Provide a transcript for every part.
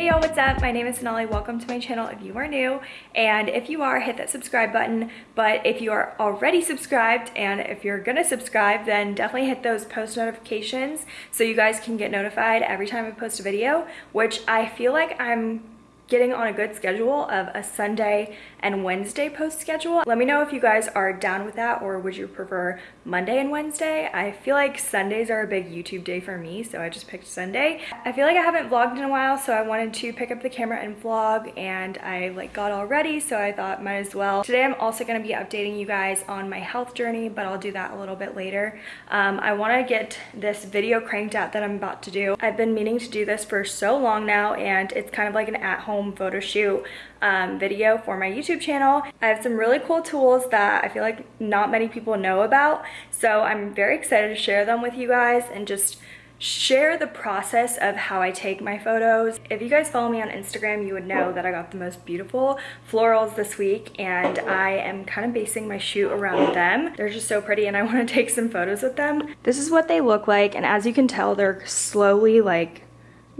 Hey y'all, what's up? My name is Sonali. Welcome to my channel if you are new. And if you are, hit that subscribe button. But if you are already subscribed and if you're gonna subscribe, then definitely hit those post notifications so you guys can get notified every time I post a video, which I feel like I'm getting on a good schedule of a Sunday and Wednesday post schedule. Let me know if you guys are down with that or would you prefer Monday and Wednesday? I feel like Sundays are a big YouTube day for me, so I just picked Sunday. I feel like I haven't vlogged in a while, so I wanted to pick up the camera and vlog and I like got all ready, so I thought might as well. Today I'm also gonna be updating you guys on my health journey, but I'll do that a little bit later. Um, I wanna get this video cranked out that I'm about to do. I've been meaning to do this for so long now and it's kind of like an at-home home photo shoot um, video for my YouTube channel. I have some really cool tools that I feel like not many people know about. So I'm very excited to share them with you guys and just share the process of how I take my photos. If you guys follow me on Instagram, you would know that I got the most beautiful florals this week and I am kind of basing my shoot around them. They're just so pretty and I want to take some photos with them. This is what they look like and as you can tell, they're slowly like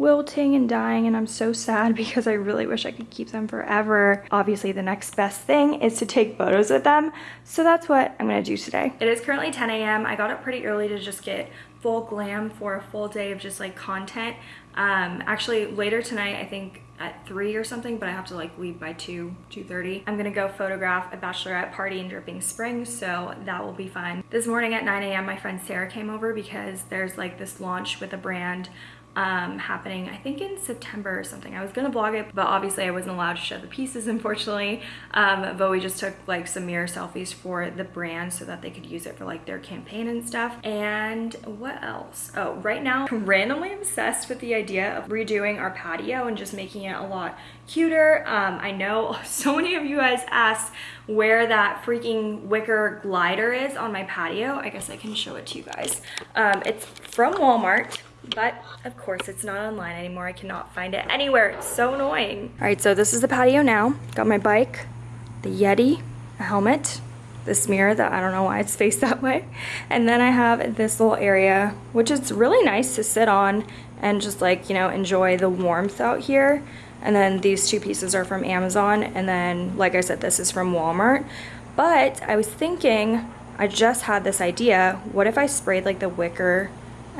wilting and dying and I'm so sad because I really wish I could keep them forever. Obviously the next best thing is to take photos with them. So that's what I'm gonna do today. It is currently 10 a.m. I got up pretty early to just get full glam for a full day of just like content. Um, actually later tonight, I think at 3 or something, but I have to like leave by 2, 2.30. I'm gonna go photograph a bachelorette party in Dripping Springs, so that will be fun. This morning at 9 a.m. my friend Sarah came over because there's like this launch with a brand um, happening I think in September or something. I was gonna vlog it but obviously I wasn't allowed to show the pieces unfortunately. Um, but we just took like some mirror selfies for the brand so that they could use it for like their campaign and stuff. And what else? Oh right now I'm randomly obsessed with the idea of redoing our patio and just making it a lot cuter. Um, I know so many of you guys asked where that freaking wicker glider is on my patio. I guess I can show it to you guys. Um, it's from Walmart but of course it's not online anymore. I cannot find it anywhere. It's so annoying. All right, so this is the patio now. Got my bike, the Yeti, a helmet, this mirror that I don't know why it's faced that way. And then I have this little area, which is really nice to sit on and just like, you know, enjoy the warmth out here. And then these two pieces are from Amazon. And then, like I said, this is from Walmart. But I was thinking, I just had this idea, what if I sprayed like the wicker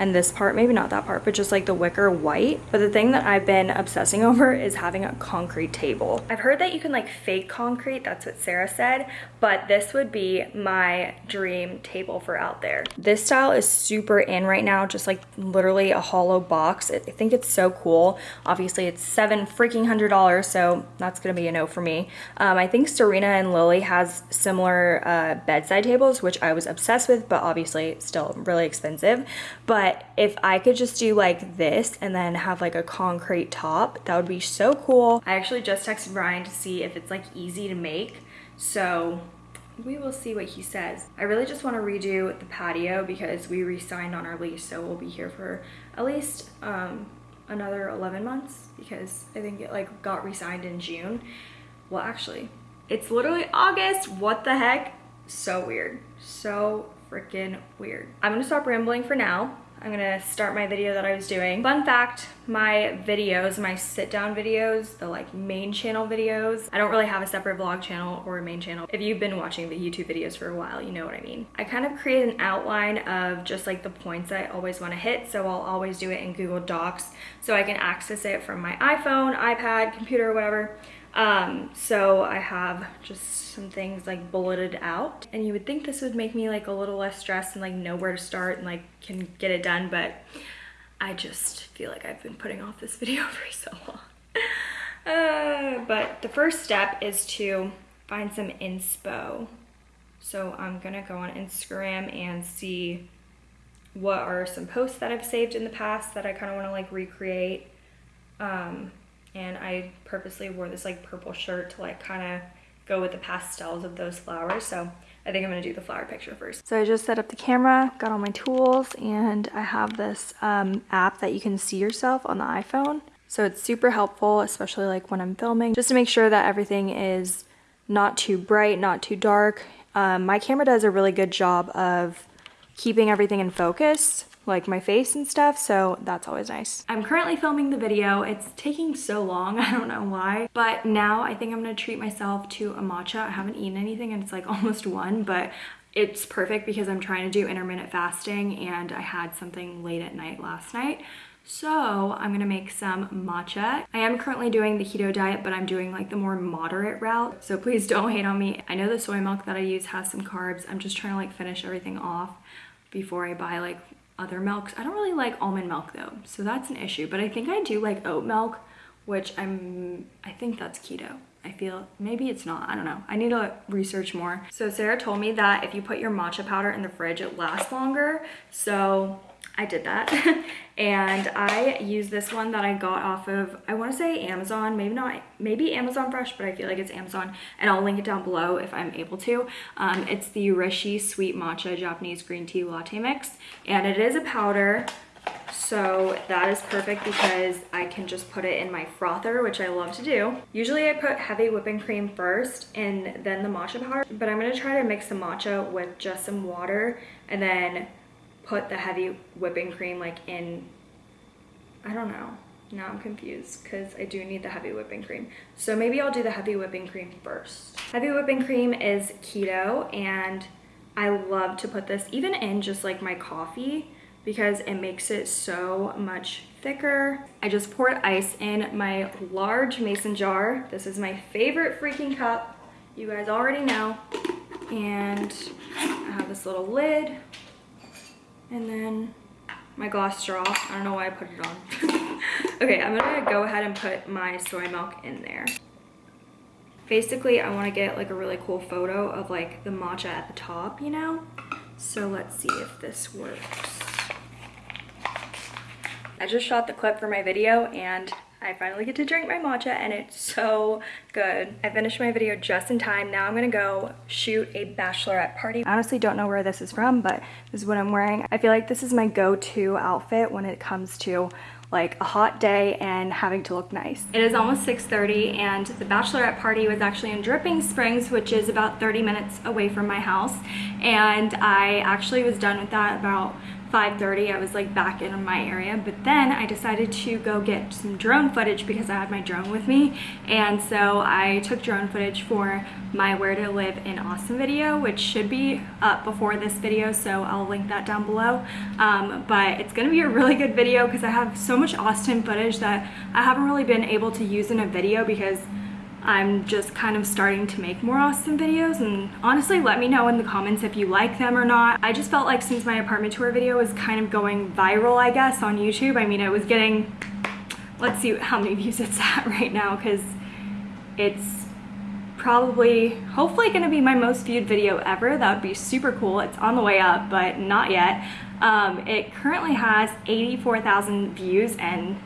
and this part, maybe not that part, but just like the wicker white. But the thing that I've been obsessing over is having a concrete table. I've heard that you can like fake concrete, that's what Sarah said, but this would be my dream table for out there. This style is super in right now, just like literally a hollow box. I think it's so cool. Obviously it's seven freaking hundred dollars, so that's gonna be a no for me. Um, I think Serena and Lily has similar uh, bedside tables, which I was obsessed with, but obviously still really expensive. But if I could just do like this and then have like a concrete top, that would be so cool. I actually just texted Brian to see if it's like easy to make. So we will see what he says. I really just want to redo the patio because we re-signed on our lease. So we'll be here for at least um, another 11 months because I think it like got re-signed in June. Well, actually, it's literally August. What the heck? So weird. So freaking weird. I'm gonna stop rambling for now. I'm gonna start my video that I was doing. Fun fact, my videos, my sit down videos, the like main channel videos, I don't really have a separate vlog channel or a main channel. If you've been watching the YouTube videos for a while, you know what I mean. I kind of create an outline of just like the points I always wanna hit, so I'll always do it in Google Docs so I can access it from my iPhone, iPad, computer, whatever. Um, so I have just some things like bulleted out and you would think this would make me like a little less stressed and like know where to start and like can get it done, but I just feel like I've been putting off this video for so long. Uh, but the first step is to find some inspo. So I'm gonna go on Instagram and see what are some posts that I've saved in the past that I kind of want to like recreate. Um, and I purposely wore this like purple shirt to like kind of go with the pastels of those flowers. So I think I'm gonna do the flower picture first. So I just set up the camera, got all my tools, and I have this um, app that you can see yourself on the iPhone. So it's super helpful, especially like when I'm filming, just to make sure that everything is not too bright, not too dark. Um, my camera does a really good job of keeping everything in focus. Like my face and stuff so that's always nice i'm currently filming the video it's taking so long i don't know why but now i think i'm gonna treat myself to a matcha i haven't eaten anything and it's like almost one but it's perfect because i'm trying to do intermittent fasting and i had something late at night last night so I'm gonna make some matcha. I am currently doing the keto diet, but I'm doing like the more moderate route. So please don't hate on me. I know the soy milk that I use has some carbs. I'm just trying to like finish everything off before I buy like other milks. I don't really like almond milk though, so that's an issue. But I think I do like oat milk, which I'm, I think that's keto. I feel maybe it's not, I don't know. I need to research more. So Sarah told me that if you put your matcha powder in the fridge, it lasts longer. So I did that. and I use this one that I got off of, I wanna say Amazon, maybe not, maybe Amazon Fresh, but I feel like it's Amazon. And I'll link it down below if I'm able to. Um, it's the Rishi Sweet Matcha Japanese Green Tea Latte Mix. And it is a powder. So that is perfect because I can just put it in my frother, which I love to do. Usually I put heavy whipping cream first and then the matcha powder, but I'm gonna try to mix the matcha with just some water and then put the heavy whipping cream like in, I don't know. Now I'm confused because I do need the heavy whipping cream. So maybe I'll do the heavy whipping cream first. Heavy whipping cream is keto and I love to put this even in just like my coffee because it makes it so much thicker. I just poured ice in my large mason jar. This is my favorite freaking cup. You guys already know. And I have this little lid and then my glass straw. I don't know why I put it on. okay, I'm gonna go ahead and put my soy milk in there. Basically, I wanna get like a really cool photo of like the matcha at the top, you know? So let's see if this works. I just shot the clip for my video and I finally get to drink my matcha and it's so good. I finished my video just in time. Now I'm gonna go shoot a bachelorette party. I honestly don't know where this is from, but this is what I'm wearing. I feel like this is my go-to outfit when it comes to like a hot day and having to look nice. It is almost 6.30 and the bachelorette party was actually in Dripping Springs, which is about 30 minutes away from my house. And I actually was done with that about 5.30 I was like back in my area. But then I decided to go get some drone footage because I had my drone with me. And so I took drone footage for my where to live in Austin video which should be up before this video so I'll link that down below. Um, but it's gonna be a really good video because I have so much Austin footage that I haven't really been able to use in a video because I'm just kind of starting to make more Austin videos and honestly let me know in the comments if you like them or not. I just felt like since my apartment tour video was kind of going viral I guess on YouTube, I mean it was getting, let's see how many views it's at right now because it's probably hopefully gonna be my most viewed video ever. That would be super cool. It's on the way up but not yet. Um, it currently has 84,000 views and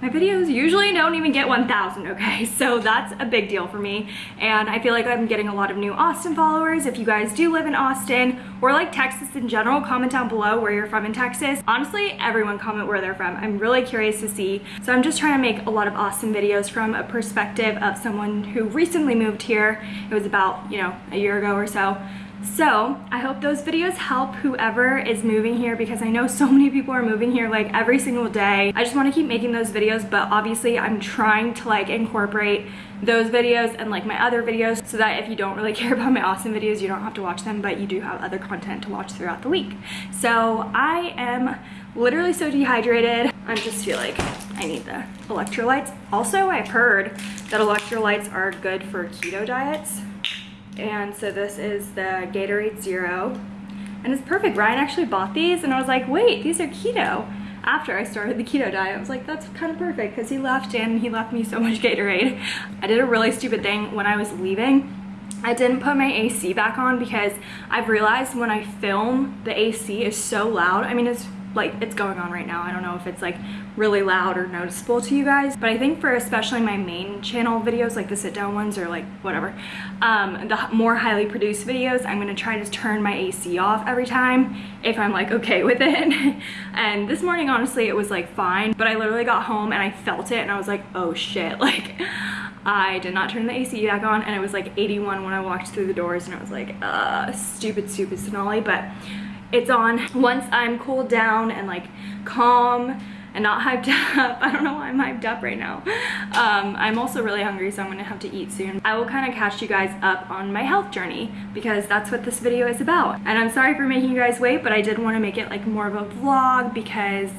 my videos usually don't even get 1,000, okay? So that's a big deal for me. And I feel like I'm getting a lot of new Austin followers. If you guys do live in Austin or like Texas in general, comment down below where you're from in Texas. Honestly, everyone comment where they're from. I'm really curious to see. So I'm just trying to make a lot of Austin videos from a perspective of someone who recently moved here. It was about, you know, a year ago or so. So I hope those videos help whoever is moving here because I know so many people are moving here like every single day. I just want to keep making those videos but obviously I'm trying to like incorporate those videos and like my other videos so that if you don't really care about my Austin videos you don't have to watch them but you do have other content to watch throughout the week. So I am literally so dehydrated. I just feel like I need the electrolytes. Also I've heard that electrolytes are good for keto diets and so this is the Gatorade Zero. And it's perfect. Ryan actually bought these and I was like, wait, these are keto. After I started the keto diet, I was like, that's kind of perfect because he left and he left me so much Gatorade. I did a really stupid thing when I was leaving. I didn't put my AC back on because I've realized when I film, the AC is so loud. I mean, it's like it's going on right now. I don't know if it's like really loud or noticeable to you guys, but I think for especially my main channel videos, like the sit down ones or like whatever, um, the more highly produced videos, I'm gonna try to turn my AC off every time if I'm like okay with it. and this morning, honestly, it was like fine, but I literally got home and I felt it and I was like, oh shit, like I did not turn the AC back on and it was like 81 when I walked through the doors and I was like, uh, stupid, stupid Sonali, but it's on once I'm cooled down and like calm and not hyped up. I don't know why I'm hyped up right now. Um, I'm also really hungry, so I'm gonna have to eat soon. I will kind of catch you guys up on my health journey because that's what this video is about. And I'm sorry for making you guys wait, but I did want to make it like more of a vlog because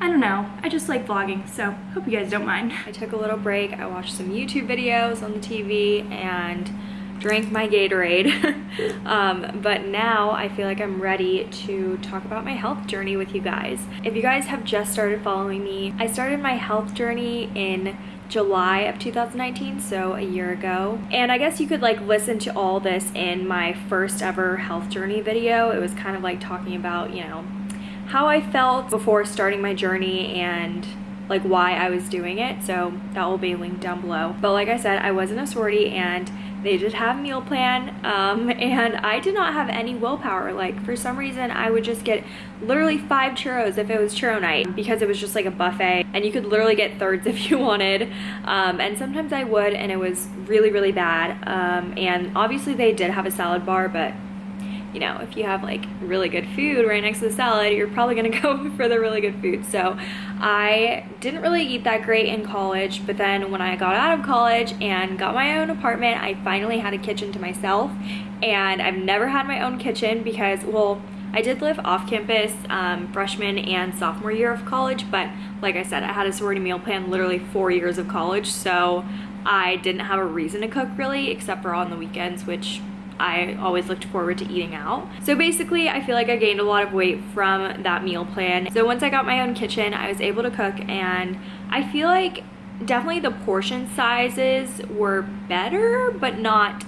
I don't know, I just like vlogging, so hope you guys don't mind. I took a little break, I watched some YouTube videos on the TV and drank my Gatorade. um, but now I feel like I'm ready to talk about my health journey with you guys. If you guys have just started following me, I started my health journey in July of 2019, so a year ago. And I guess you could like listen to all this in my first ever health journey video. It was kind of like talking about, you know, how I felt before starting my journey and like why I was doing it. So that will be linked down below. But like I said, I was in a sorority and they did have meal plan um, and I did not have any willpower. Like for some reason I would just get literally five churros if it was churro night because it was just like a buffet and you could literally get thirds if you wanted. Um, and sometimes I would and it was really, really bad. Um, and obviously they did have a salad bar, but you know, if you have like really good food right next to the salad, you're probably gonna go for the really good food. So I didn't really eat that great in college, but then when I got out of college and got my own apartment, I finally had a kitchen to myself. And I've never had my own kitchen because, well, I did live off campus um, freshman and sophomore year of college, but like I said, I had a sorority meal plan literally four years of college, so I didn't have a reason to cook really, except for on the weekends, which I always looked forward to eating out. So basically, I feel like I gained a lot of weight from that meal plan. So once I got my own kitchen, I was able to cook and I feel like definitely the portion sizes were better, but not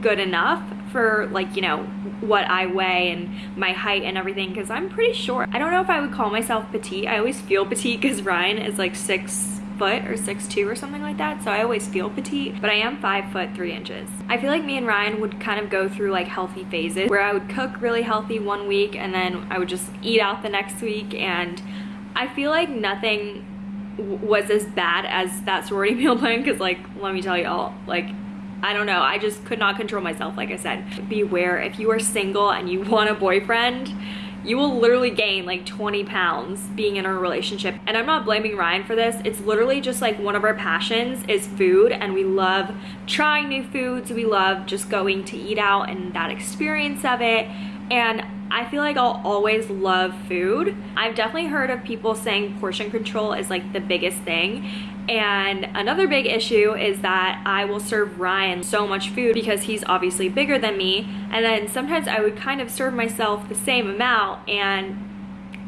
good enough for like, you know, what I weigh and my height and everything because I'm pretty short. I don't know if I would call myself petite. I always feel petite because Ryan is like six foot or six two or something like that so I always feel petite but I am five foot three inches. I feel like me and Ryan would kind of go through like healthy phases where I would cook really healthy one week and then I would just eat out the next week and I feel like nothing was as bad as that sorority meal plan because like let me tell y'all like I don't know I just could not control myself like I said. Beware if you are single and you want a boyfriend you will literally gain like 20 pounds being in a relationship. And I'm not blaming Ryan for this. It's literally just like one of our passions is food and we love trying new foods. We love just going to eat out and that experience of it. And I feel like I'll always love food. I've definitely heard of people saying portion control is like the biggest thing. And another big issue is that I will serve Ryan so much food because he's obviously bigger than me. And then sometimes I would kind of serve myself the same amount and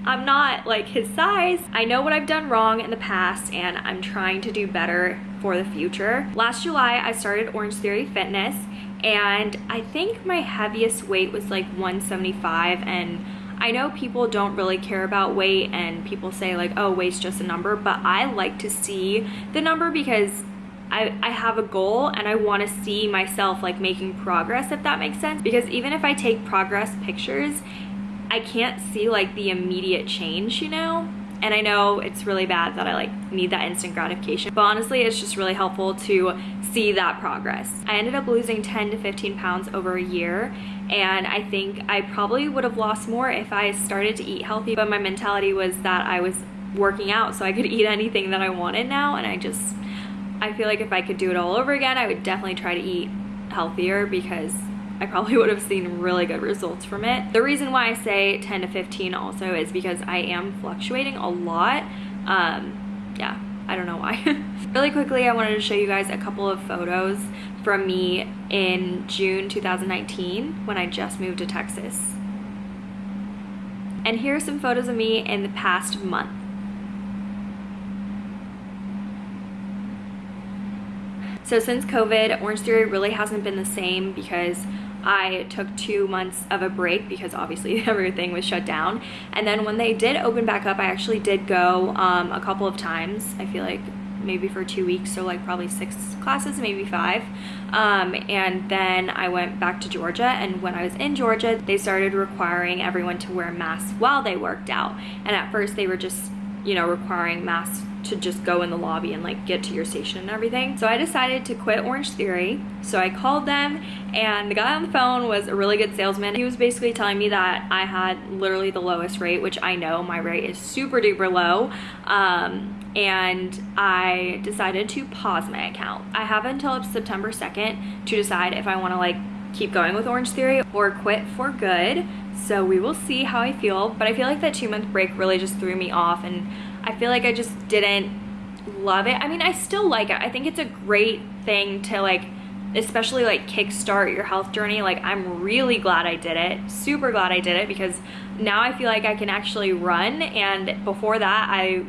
I'm not like his size. I know what I've done wrong in the past and I'm trying to do better for the future. Last July, I started Orange Theory Fitness and I think my heaviest weight was like 175 and I know people don't really care about weight and people say like, oh, weight's just a number, but I like to see the number because I, I have a goal and I want to see myself like making progress, if that makes sense. Because even if I take progress pictures, I can't see like the immediate change, you know? And I know it's really bad that I like need that instant gratification, but honestly, it's just really helpful to see that progress. I ended up losing 10 to 15 pounds over a year and I think I probably would have lost more if I started to eat healthy, but my mentality was that I was working out so I could eat anything that I wanted now and I just, I feel like if I could do it all over again, I would definitely try to eat healthier because I probably would have seen really good results from it. The reason why I say 10 to 15 also is because I am fluctuating a lot. Um, yeah, I don't know why. really quickly, I wanted to show you guys a couple of photos from me in June 2019 when I just moved to Texas. And here are some photos of me in the past month. So since COVID, Orange Theory really hasn't been the same because I took two months of a break because obviously everything was shut down. And then when they did open back up, I actually did go um, a couple of times. I feel like maybe for two weeks, so like probably six classes, maybe five. Um, and then I went back to Georgia, and when I was in Georgia, they started requiring everyone to wear masks while they worked out. And at first, they were just, you know, requiring masks to just go in the lobby and like get to your station and everything. So I decided to quit Orange Theory. So I called them and the guy on the phone was a really good salesman. He was basically telling me that I had literally the lowest rate, which I know my rate is super duper low. Um, and I decided to pause my account. I have until September 2nd to decide if I wanna like keep going with Orange Theory or quit for good. So we will see how I feel. But I feel like that two month break really just threw me off and I feel like I just didn't love it. I mean, I still like it. I think it's a great thing to like, especially like kickstart your health journey. Like I'm really glad I did it. Super glad I did it because now I feel like I can actually run. And before that, I,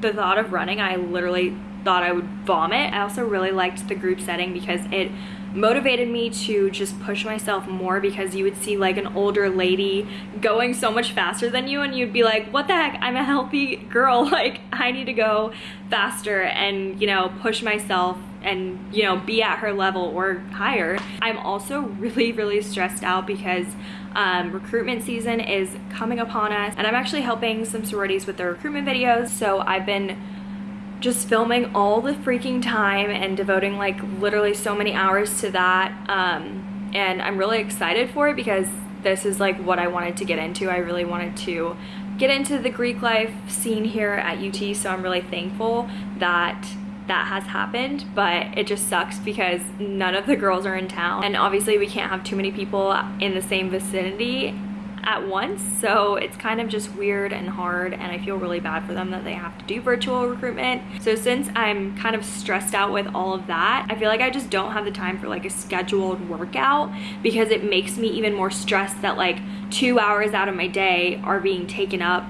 the thought of running, I literally thought I would vomit. I also really liked the group setting because it motivated me to just push myself more because you would see like an older lady going so much faster than you and you'd be like what the heck? I'm a healthy girl. Like i need to go faster and you know push myself and you know be at her level or higher. I'm also really really stressed out because um, recruitment season is coming upon us and i'm actually helping some sororities with their recruitment videos so i've been just filming all the freaking time and devoting like literally so many hours to that. Um, and I'm really excited for it because this is like what I wanted to get into. I really wanted to get into the Greek life scene here at UT. So I'm really thankful that that has happened, but it just sucks because none of the girls are in town. And obviously we can't have too many people in the same vicinity at once so it's kind of just weird and hard and I feel really bad for them that they have to do virtual recruitment so since I'm kind of stressed out with all of that I feel like I just don't have the time for like a scheduled workout because it makes me even more stressed that like two hours out of my day are being taken up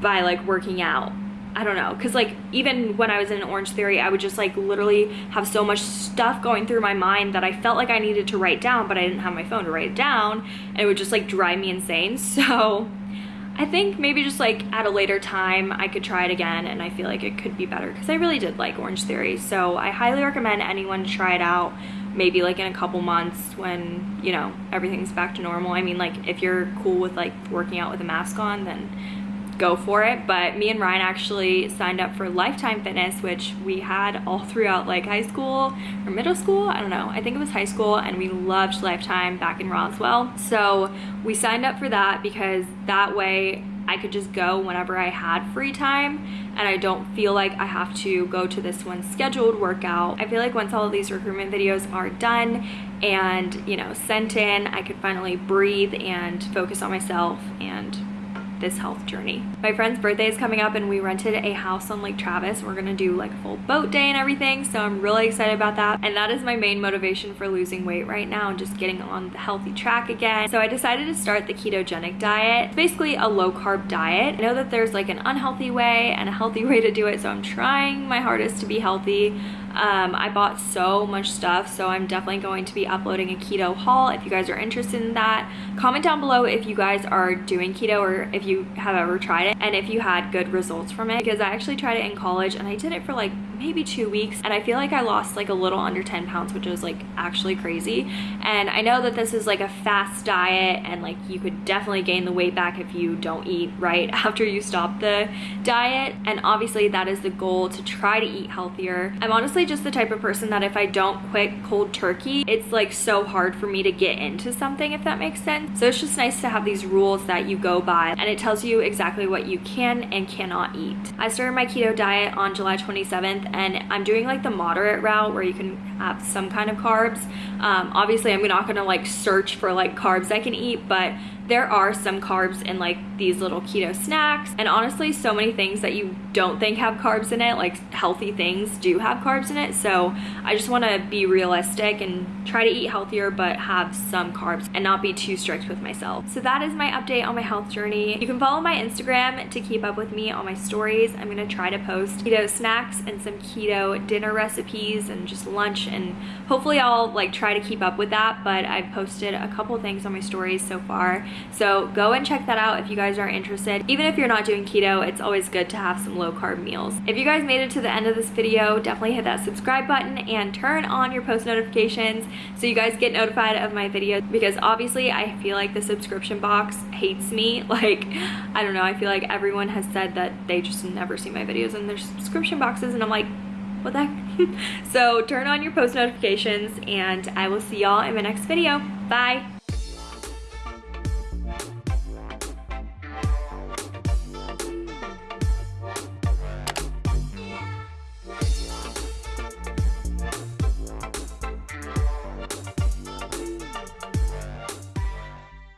by like working out I don't know, because like even when I was in Orange Theory, I would just like literally have so much stuff going through my mind that I felt like I needed to write down, but I didn't have my phone to write it down, and it would just like drive me insane. So I think maybe just like at a later time I could try it again, and I feel like it could be better because I really did like Orange Theory. So I highly recommend anyone try it out. Maybe like in a couple months when you know everything's back to normal. I mean, like if you're cool with like working out with a mask on, then go for it. But me and Ryan actually signed up for Lifetime Fitness, which we had all throughout like high school or middle school. I don't know. I think it was high school and we loved Lifetime back in Roswell. So we signed up for that because that way I could just go whenever I had free time and I don't feel like I have to go to this one scheduled workout. I feel like once all of these recruitment videos are done and, you know, sent in, I could finally breathe and focus on myself and this health journey. My friend's birthday is coming up and we rented a house on Lake Travis. We're gonna do like a full boat day and everything. So I'm really excited about that. And that is my main motivation for losing weight right now and just getting on the healthy track again. So I decided to start the ketogenic diet. It's basically a low carb diet. I know that there's like an unhealthy way and a healthy way to do it. So I'm trying my hardest to be healthy. Um, I bought so much stuff, so I'm definitely going to be uploading a keto haul if you guys are interested in that. Comment down below if you guys are doing keto or if you have ever tried it and if you had good results from it because I actually tried it in college and I did it for like maybe two weeks and I feel like I lost like a little under 10 pounds which was like actually crazy and I know that this is like a fast diet and like you could definitely gain the weight back if you don't eat right after you stop the diet and obviously that is the goal to try to eat healthier. I'm honestly just the type of person that if I don't quit cold turkey it's like so hard for me to get into something if that makes sense. So it's just nice to have these rules that you go by and it tells you exactly what you can and cannot eat. I started my keto diet on July 27th and I'm doing like the moderate route where you can have some kind of carbs. Um, obviously I'm not gonna like search for like carbs I can eat, but there are some carbs in like these little keto snacks and honestly so many things that you don't think have carbs in it like healthy things do have carbs in it so I just want to be realistic and try to eat healthier but have some carbs and not be too strict with myself. So that is my update on my health journey. You can follow my Instagram to keep up with me on my stories. I'm gonna try to post keto snacks and some keto dinner recipes and just lunch and hopefully I'll like try to keep up with that but I've posted a couple things on my stories so far So go and check that out if you guys are interested. Even if you're not doing keto, it's always good to have some low carb meals. If you guys made it to the end of this video, definitely hit that subscribe button and turn on your post notifications so you guys get notified of my videos because obviously I feel like the subscription box hates me. Like, I don't know, I feel like everyone has said that they just never see my videos in their subscription boxes and I'm like, what the heck? so turn on your post notifications and I will see y'all in my next video. Bye.